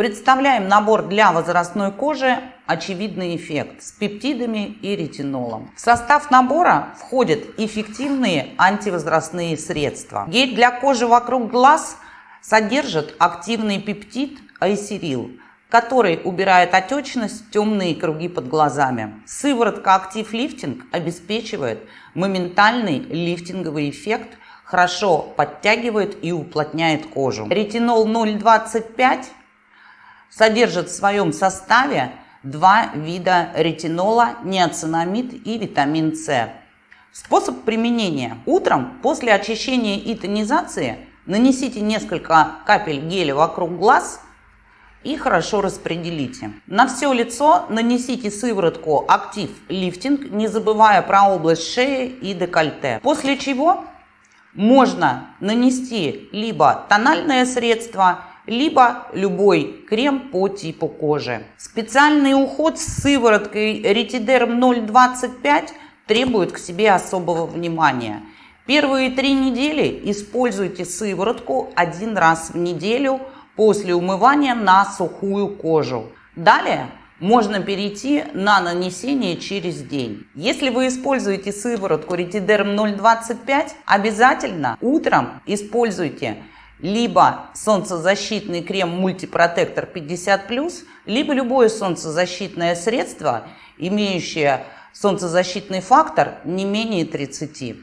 Представляем набор для возрастной кожи «Очевидный эффект» с пептидами и ретинолом. В состав набора входят эффективные антивозрастные средства. Гель для кожи вокруг глаз содержит активный пептид айсерил, который убирает отечность, темные круги под глазами. Сыворотка Актив Лифтинг обеспечивает моментальный лифтинговый эффект, хорошо подтягивает и уплотняет кожу. Ретинол 0,25 содержит в своем составе два вида ретинола, неоцинамид и витамин С. Способ применения. Утром после очищения и тонизации нанесите несколько капель геля вокруг глаз и хорошо распределите. На все лицо нанесите сыворотку Актив Лифтинг, не забывая про область шеи и декольте. После чего можно нанести либо тональное средство, либо любой крем по типу кожи. Специальный уход с сывороткой Ретидерм 025 требует к себе особого внимания. Первые три недели используйте сыворотку один раз в неделю после умывания на сухую кожу. Далее можно перейти на нанесение через день. Если вы используете сыворотку Ретидерм 025, обязательно утром используйте либо солнцезащитный крем мультипротектор 50+, либо любое солнцезащитное средство, имеющее солнцезащитный фактор не менее 30.